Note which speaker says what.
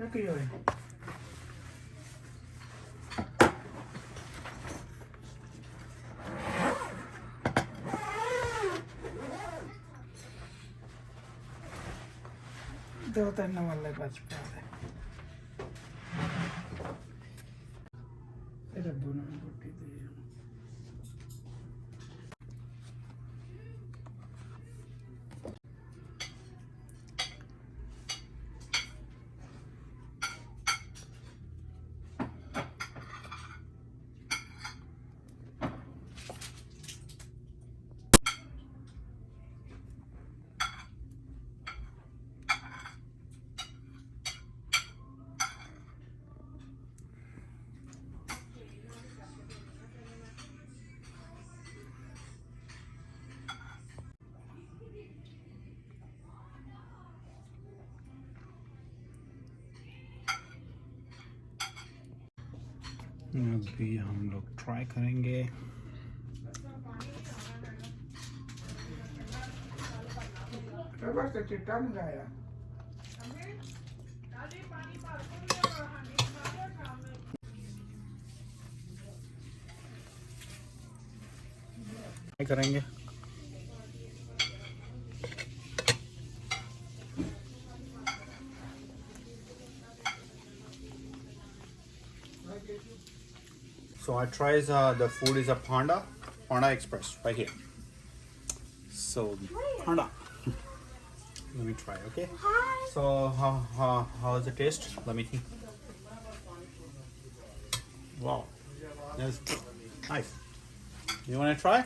Speaker 1: Jaki joj? Devo tenere alle paspare.
Speaker 2: अभी हम लोग ट्राई करेंगे। करेंगे। So I tries uh, the food is a Panda, Panda Express right here. So Panda. Let me try, okay? So how how how's the taste? Let me think. Wow, that's nice. You want to try?